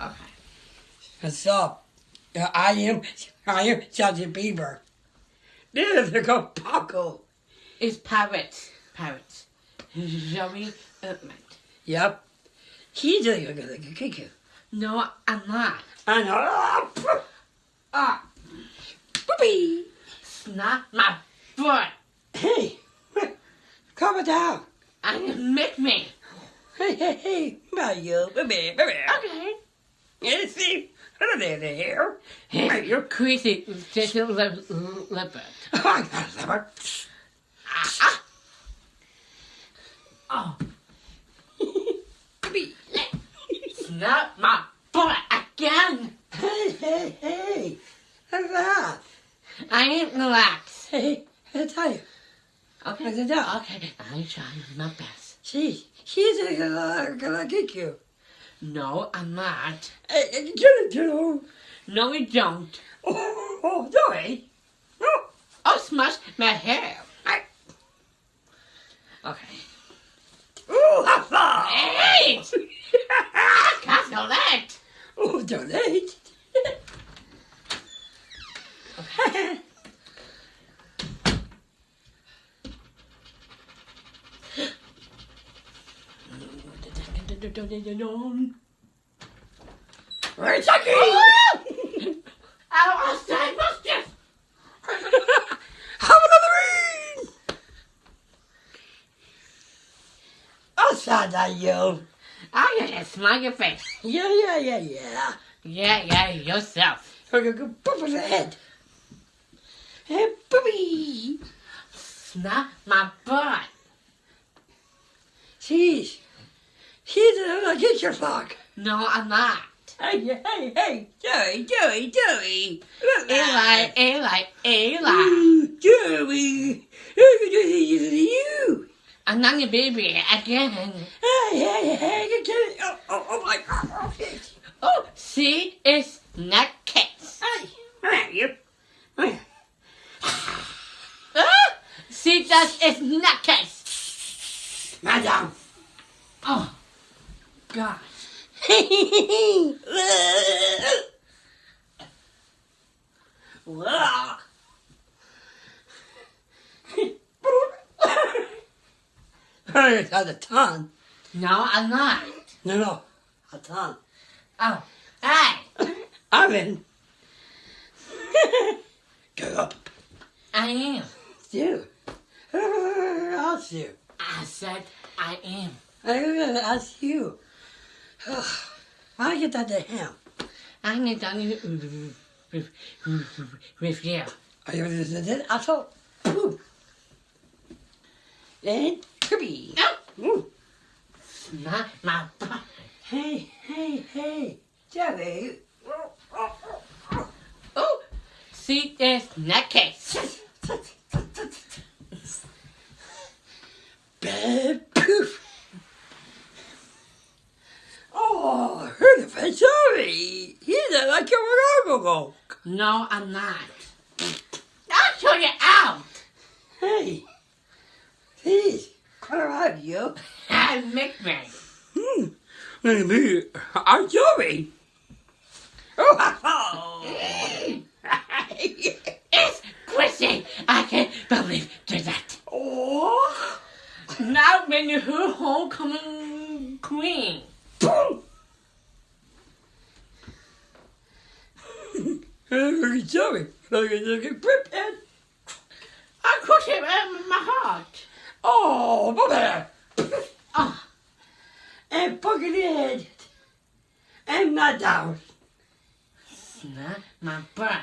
Okay. What's up? I am, I am Justin Bieber. This is go Paco. It's pirates. Pirates. Zoe Ertman. Yep. He's a kick you. No, I'm not. I know. Ah, Boopy. it's not my foot. Hey, calm down. I can make me. Hey, hey, hey, Mario, baby, baby. Okay. You see, hello there, there. Hey, you're crazy. Just a li- leopard. I got a leopard. Ah, ah. Oh, it's my foot again. Hey, hey, hey. How's that? I ain't relaxed. Hey, I tell you. Okay. How's it done? Okay, I'm trying my best. She, she's gonna, gonna kick you. No, I'm not. Hey, hey, get it. No, we don't. Oh, oh, oh sorry. Oh, Oh, smash my hair. I, Okay. oh, ha, ha. Hey! Cancel that. Oh, donate. Where's Chucky? I was saying mischief. Have another ring. Outside that you. I gotta smile your face. Yeah, yeah, yeah, yeah. Yeah, yeah, yourself. Gonna go boop on the head. And boopy. Snap my butt. She's, she's gonna get your fuck. No, I'm not. Hey, hey, hey, Joey, Joey, Joey. Look Eli, Eli, Eli. Joey. Look at you. I'm not your baby again. Hey, hey, hey. Oh, oh, oh, my God. Oh, shit. Oh, see, it's not cats. Hey, are you? Ah, see, that is not cats. Madam. Oh, Oh, God. Wow. Hey, it's a ton. No, I'm not. No, no, a ton. Oh, hey, I'm in. Go up. I am. You. I'll see you. I said I am. I'm gonna ask you. I get that to him. I need to with, with you. Are you listening? I thought. Boom. And Kirby. Oh, Ooh. not my butt. Hey, hey, hey, Joey. Oh, see, there's not cats. Bad poof. Oh, I heard of it. I'm sorry. He's a like a go. No, I'm not. I'll show you out. Hey, please, come around, you. I make me. Hmm. Me. I'm sorry. Oh. It's Chrissy. I can't believe do that. oh. Now when you hear homecoming queen. Boom. Look at Joey. Look at look at Priphead. I crush it in my heart. Oh, Bobby. Oh, ah. And fucking head. And not down. Snap my butt.